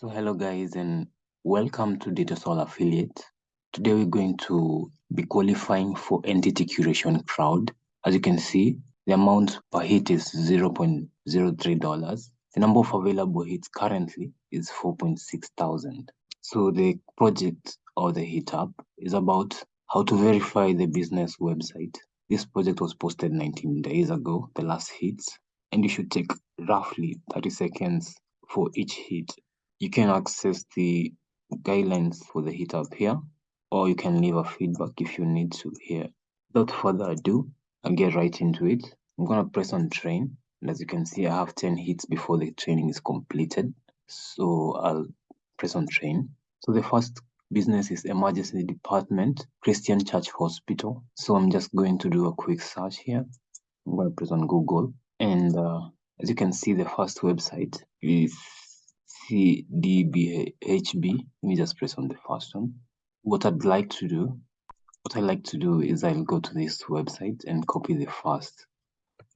So hello guys and welcome to DataSol Affiliate. Today we're going to be qualifying for entity curation crowd. As you can see, the amount per hit is $0.03. The number of available hits currently is 4.6 thousand. So the project or the hit up is about how to verify the business website. This project was posted 19 days ago, the last hits, and you should take roughly 30 seconds for each hit you can access the guidelines for the hit up here, or you can leave a feedback if you need to here. Without further ado, I'll get right into it. I'm gonna press on train, and as you can see, I have 10 hits before the training is completed. So I'll press on train. So the first business is emergency department, Christchurch Hospital. So I'm just going to do a quick search here. I'm gonna press on Google, and uh, as you can see, the first website is CDBHB. Let me just press on the first one. What I'd like to do, what I like to do is I'll go to this website and copy the first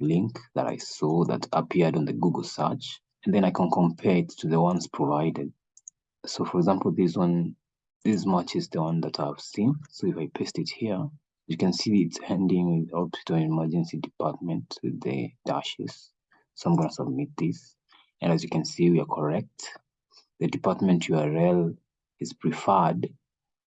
link that I saw that appeared on the Google search, and then I can compare it to the ones provided. So for example, this one, this matches the one that I've seen. So if I paste it here, you can see it's ending with hospital emergency department with the dashes. So I'm going to submit this. And as you can see, we are correct the department URL is preferred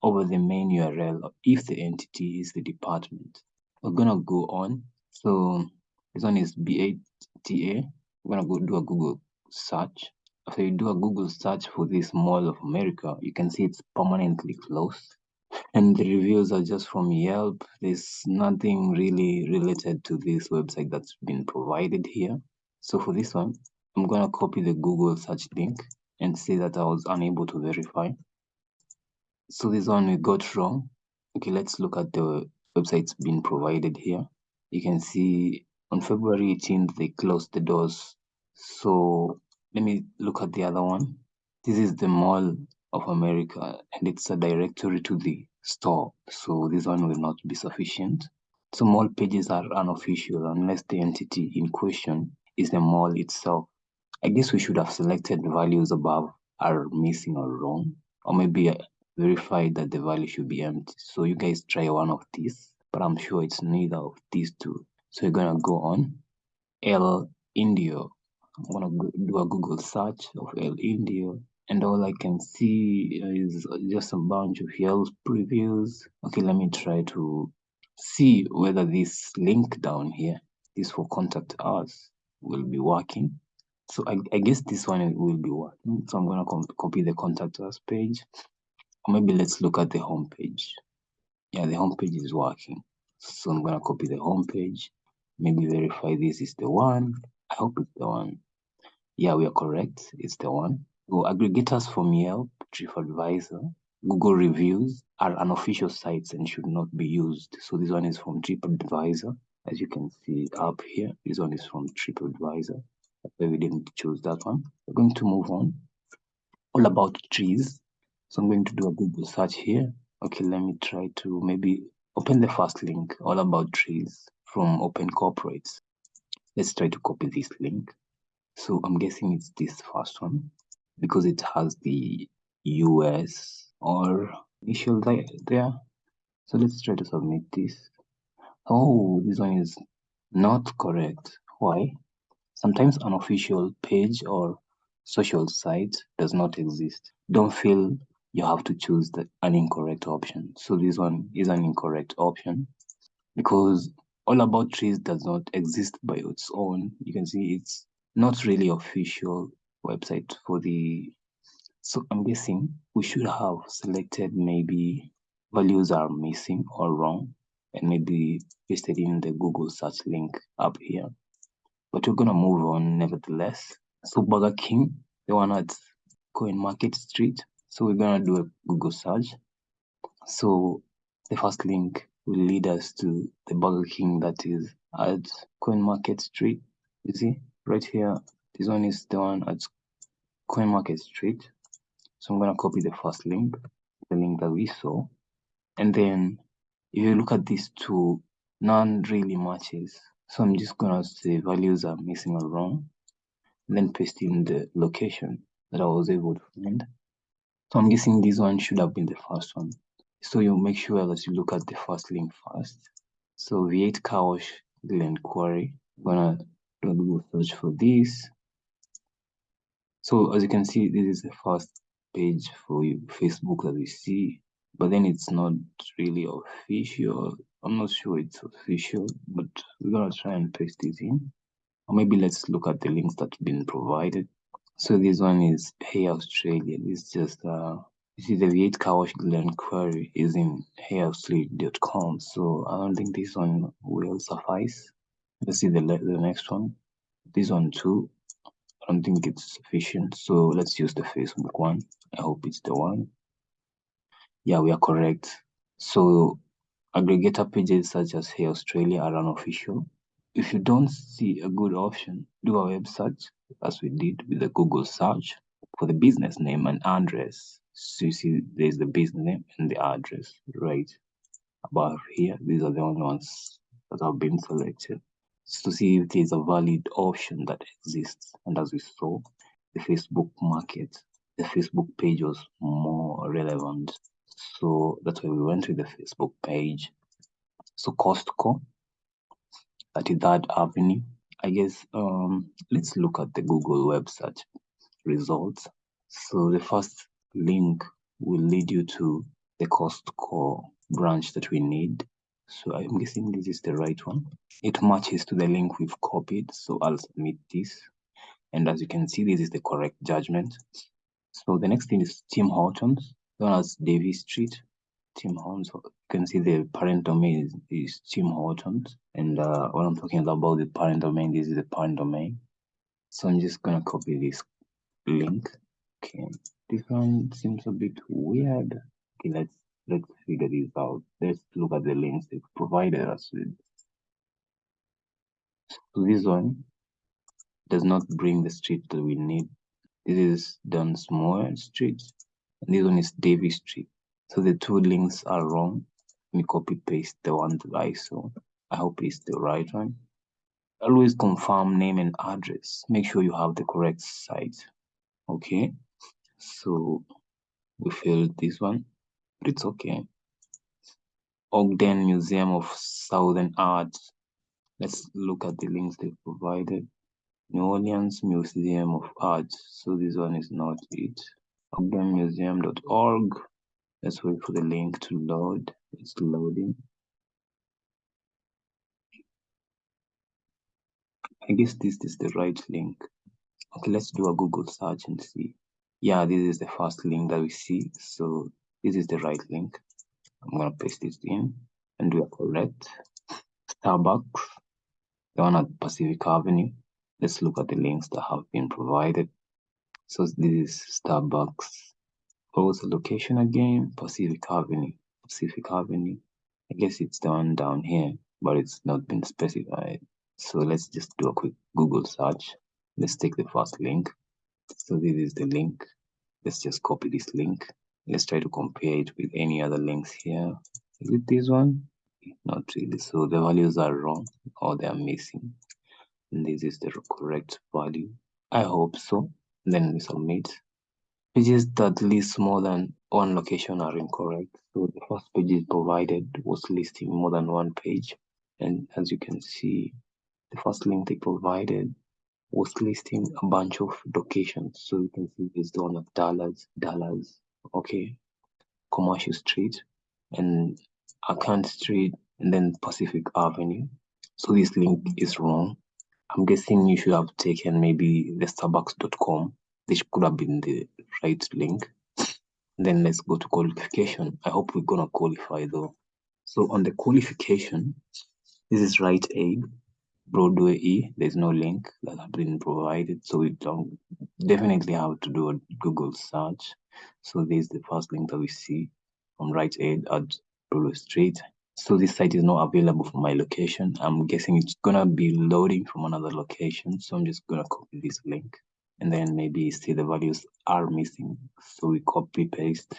over the main URL if the entity is the department. We're gonna go on. So this one is BATA. We're gonna go do a Google search. After you do a Google search for this Mall of America, you can see it's permanently closed. And the reviews are just from Yelp. There's nothing really related to this website that's been provided here. So for this one, I'm gonna copy the Google search link and say that I was unable to verify. So this one we got wrong. Okay, let's look at the websites being provided here. You can see on February 18th, they closed the doors. So let me look at the other one. This is the Mall of America and it's a directory to the store. So this one will not be sufficient. So mall pages are unofficial unless the entity in question is the mall itself. I guess we should have selected values above are missing or wrong, or maybe uh, verified that the value should be empty. So you guys try one of these, but I'm sure it's neither of these two. So you're gonna go on El Indio. I'm gonna do a Google search of El Indio and all I can see is just a bunch of Yelp previews. Okay, let me try to see whether this link down here, this for contact us, will be working. So I, I guess this one will be working. So I'm going to copy the contact us page. Or maybe let's look at the home page. Yeah, the home page is working. So I'm going to copy the home page. Maybe verify this is the one. I hope it's the one. Yeah, we are correct. It's the one. So aggregators from Yelp, TripAdvisor, Google reviews are unofficial sites and should not be used. So this one is from TripAdvisor. As you can see up here, this one is from TripAdvisor we didn't choose that one. We're going to move on. All about trees. So I'm going to do a Google search here. Okay, let me try to maybe open the first link, all about trees from Open Corporates. Let's try to copy this link. So I'm guessing it's this first one because it has the US or initial there. So let's try to submit this. Oh, this one is not correct. Why? Sometimes an official page or social site does not exist. Don't feel you have to choose the, an incorrect option. So this one is an incorrect option because all about trees does not exist by its own. You can see it's not really official website for the so I'm guessing we should have selected maybe values are missing or wrong and maybe pasted in the Google search link up here but we're gonna move on nevertheless. So Burger King, the one at Coin Market Street. So we're gonna do a Google search. So the first link will lead us to the Burger King that is at Coin Market Street. You see right here, this one is the one at Coin Market Street. So I'm gonna copy the first link, the link that we saw, and then if you look at these two, none really matches. So I'm just gonna say values are missing or wrong, then paste in the location. that I was able to find. So I'm guessing this one should have been the first one. So you make sure that you look at the first link first. So V8 car Glen Quarry. I'm gonna do a Google search for this. So as you can see, this is the first page for Facebook that we see, but then it's not really official. I'm not sure it's official, but we're gonna try and paste it in. Or maybe let's look at the links that have been provided. So this one is Hey Australia. This is just uh you see the V8 car wash query is in heyaustralia.com. So I don't think this one will suffice. Let's see the the next one. This one too. I don't think it's sufficient. So let's use the Facebook one. I hope it's the one. Yeah, we are correct. So aggregator pages such as Hey Australia are unofficial. If you don't see a good option, do a web search as we did with the Google search for the business name and address. So you see there's the business name and the address right above here. These are the only ones that have been selected. So to see if there's a valid option that exists. And as we saw, the Facebook market, the Facebook page was more relevant. So that's why we went to the Facebook page. So Costco 33rd Avenue. I guess um, let's look at the Google web search results. So the first link will lead you to the Costco branch that we need. So I'm guessing this is the right one. It matches to the link we've copied. So I'll submit this. And as you can see, this is the correct judgment. So the next thing is Tim Hortons, known as Davis Street. Tim Hortons. You can see the parent domain is, is Tim Hortons. And uh, I'm talking about the parent domain, this is the parent domain. So I'm just gonna copy this link. Okay, this one seems a bit weird. Okay, let's let's figure this out. Let's look at the links they've provided us with. So this one does not bring the street that we need. This is Dunsmore Street, and this one is Davis Street. So the two links are wrong. Let me copy paste the one that I saw. I hope it's the right one. Always confirm name and address. Make sure you have the correct site. Okay. So we failed this one, but it's okay. Ogden Museum of Southern Art. Let's look at the links they provided. New Orleans Museum of Art. So this one is not it. OgdenMuseum.org. Let's wait for the link to load. It's loading. I guess this is the right link. Okay, let's do a Google search and see. Yeah, this is the first link that we see. So this is the right link. I'm gonna paste it in and we are correct. Starbucks, the one at Pacific Avenue. Let's look at the links that have been provided. So this is Starbucks What's the location again? Pacific Avenue. Pacific Avenue. I guess it's down down here, but it's not been specified. So let's just do a quick Google search. Let's take the first link. So this is the link. Let's just copy this link. Let's try to compare it with any other links here. Is it this one? Not really. So the values are wrong or they are missing. And this is the correct value. I hope so. Then we submit. Pages that list more than one location are incorrect. So the first page provided was listing more than one page. And as you can see, the first link they provided was listing a bunch of locations. So you can see this one of Dallas, Dallas, okay, Commercial Street, and Account Street, and then Pacific Avenue. So this link is wrong. I'm guessing you should have taken maybe the starbucks.com this could have been the right link. Then let's go to qualification. I hope we're gonna qualify though. So on the qualification, this is Rite Aid, Broadway E. There's no link that has been provided, so we don't definitely have to do a Google search. So this is the first link that we see from Rite Aid at Broadway Street. So this site is not available for my location. I'm guessing it's gonna be loading from another location. So I'm just gonna copy this link and then maybe see the values are missing. So we copy paste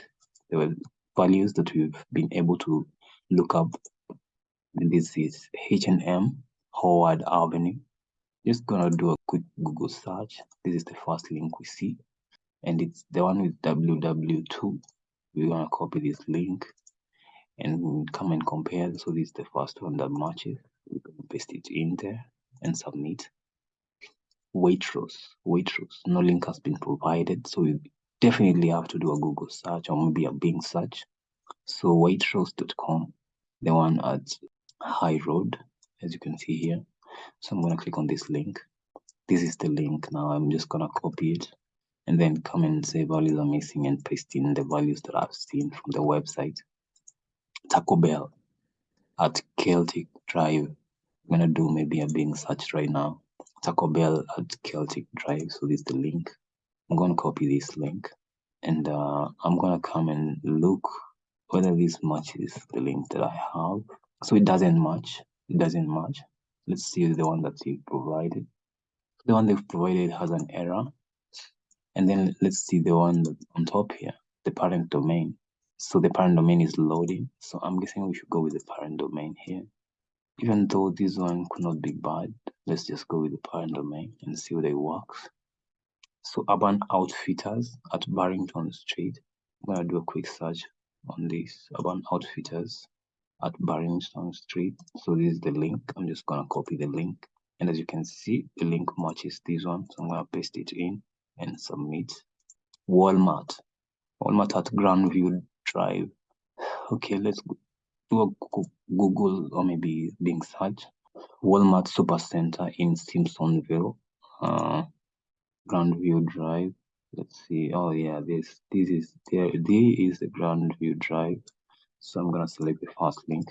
the values that we've been able to look up. And this is H&M Howard Avenue. Just gonna do a quick Google search. This is the first link we see. and it's the one with ww2 we're gonna copy this link and come and compare. So this is the first one that matches. We're gonna paste it in there and submit. Waitrose waitrose. No link has been provided so you definitely have to do a google search or maybe a bing search. So waitrose.com the one at high road as you can see here. So i'm going to click on this link. This is the link now. I'm just going to copy it and then come and say values are missing and paste in the values that i've seen from the website taco bell at celtic drive. I'm to do maybe a bing search right now. Taco bell at celtic drive. So this is the link. I'm going to copy this link. And uh, i'm going to come and look whether this matches the link that i have. So it doesn't match. It doesn't match. Let's see the one that you provided. The one they've provided has an error. And then let's see the one on top here the parent domain so the parent domain is loading so i'm guessing we should go with the parent domain here even though this one could not be bad let's just go with the parent domain and see whether it works so urban outfitters at barrington street i'm to do a quick search on this urban outfitters at Barrington Street. So this is the link. I'm just gonna copy the link. And as you can see, the link matches this one. So I'm gonna paste it in and submit. Walmart. Walmart at Grandview Drive. Okay, let's do a Google or maybe Bing search. Walmart Supercenter in Simpsonville. Uh, Grandview Drive. Let's see. Oh yeah, this this is there. There is the Grandview Drive. So I'm gonna select the first link.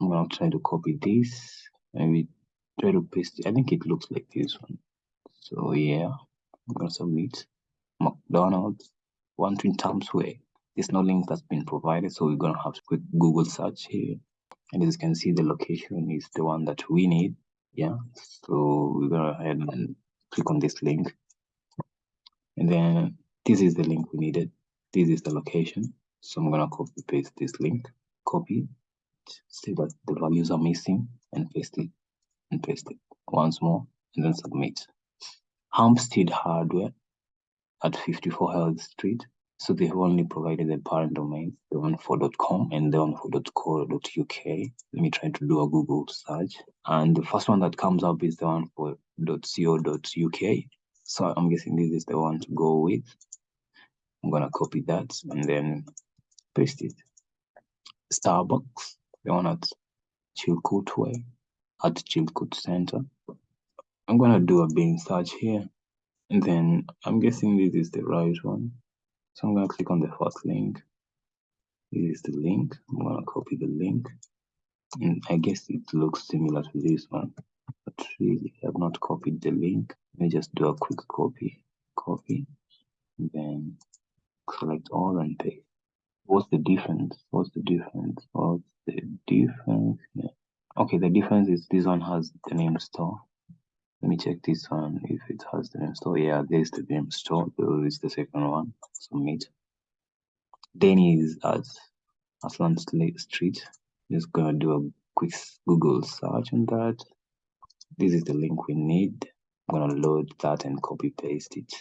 I'm gonna try to copy this we try to paste it. I think it looks like this one. So yeah, I'm gonna submit McDonald's one twin Times Way. There's no link that's been provided, so we're gonna have to quick Google search here. And as you can see, the location is the one that we need. Yeah, so we're gonna go ahead and click on this link. And then this is the link we needed. This is the location. So I'm gonna copy paste this link, copy, say that the values are missing and paste it and paste it once more and then submit. Hampstead Hardware at 54 Heath Street. So they have only provided the parent domains, the one for .com and the one for .co.uk. Let me try to do a Google search. And the first one that comes up is the one for .co.uk. So I'm guessing this is the one to go with. I'm gonna copy that and then paste it. Starbucks, the one at Chilcoot Way, at Chilcoot Center. I'm gonna do a Bing search here, and then I'm guessing this is the right one. So I'm gonna click on the first link. This is the link. I'm gonna copy the link, and I guess it looks similar to this one, but really I've not copied the link. Let me just do a quick copy, copy, then select all and paste. What's the difference? What's the difference? What's the difference? Yeah. Okay, the difference is this one has the name store. Me check this one if it has the name store. Yeah, there's the name store. Is the second one. Submit. Denny is at Aslan Street. Just gonna do a quick Google search on that. This is the link we need. I'm gonna load that and copy paste it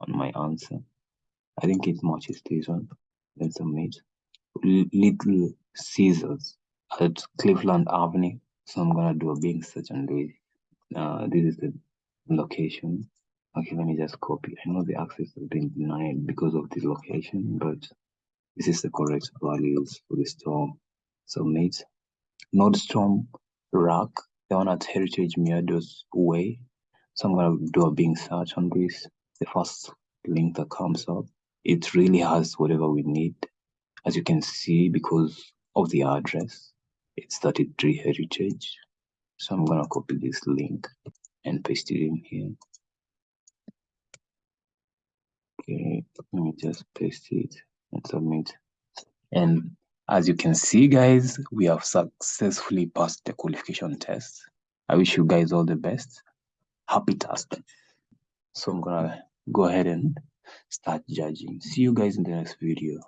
on my answer. I think it matches this one then submit. Little Caesars at Cleveland Avenue. So I'm gonna do a Bing search on this. Uh, this is the location. Okay, let me just copy. I know the access has been denied because of this location, but this is the correct values for the store. Submit. Nordstrom Rack, the one at Heritage Meadows Way. So I'm gonna do a Bing search on this. The first link that comes up it really has whatever we need. As you can see, because of the address, it's 33 Heritage. So I'm gonna copy this link and paste it in here. Okay, let me just paste it and submit. And as you can see, guys, we have successfully passed the qualification test. I wish you guys all the best. Happy task. So I'm gonna go ahead and start judging. See you guys in the next video.